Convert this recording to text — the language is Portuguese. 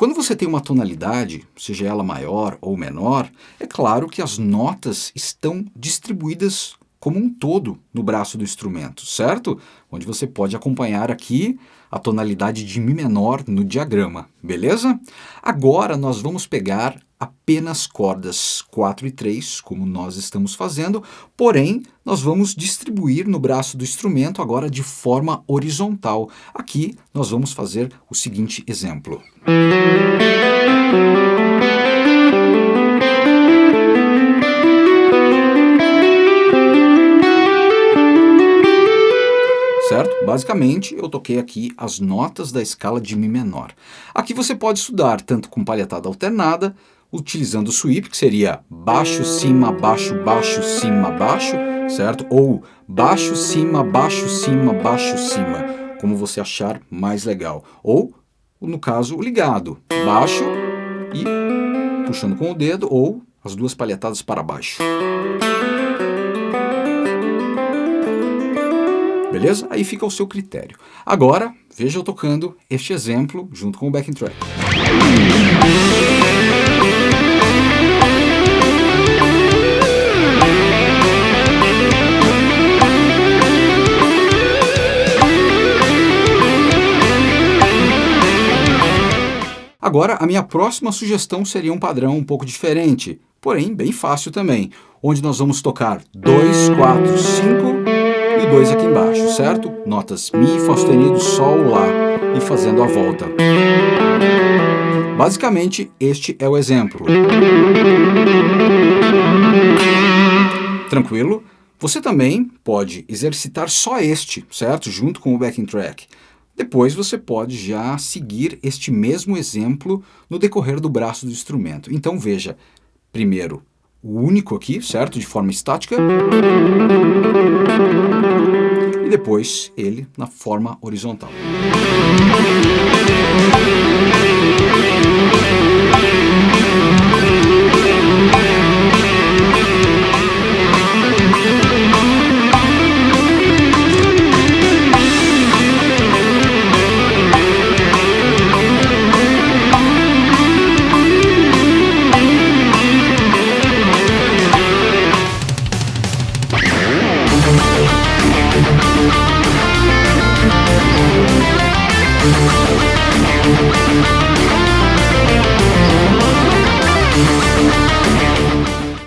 Quando você tem uma tonalidade, seja ela maior ou menor, é claro que as notas estão distribuídas como um todo no braço do instrumento, certo? Onde você pode acompanhar aqui a tonalidade de Mi menor no diagrama, beleza? Agora nós vamos pegar apenas cordas 4 e 3, como nós estamos fazendo, porém nós vamos distribuir no braço do instrumento agora de forma horizontal. Aqui nós vamos fazer o seguinte exemplo. certo? Basicamente, eu toquei aqui as notas da escala de Mi menor. Aqui você pode estudar tanto com palhetada alternada, utilizando o sweep, que seria baixo, cima, baixo, baixo, cima, baixo, certo? Ou baixo, cima, baixo, cima, baixo, cima, como você achar mais legal. Ou, no caso, ligado, baixo e puxando com o dedo, ou as duas palhetadas para baixo. Beleza? Aí fica ao seu critério. Agora, veja eu tocando este exemplo junto com o backing track. Agora, a minha próxima sugestão seria um padrão um pouco diferente, porém bem fácil também, onde nós vamos tocar 2, 4, 5 e 2 aqui embaixo, certo? Notas Mi, Fá sustenido, Sol, Lá e fazendo a volta. Basicamente, este é o exemplo. Tranquilo? Você também pode exercitar só este, certo? Junto com o backing track. Depois você pode já seguir este mesmo exemplo no decorrer do braço do instrumento. Então veja, primeiro o único aqui, certo? De forma estática. E depois ele na forma horizontal.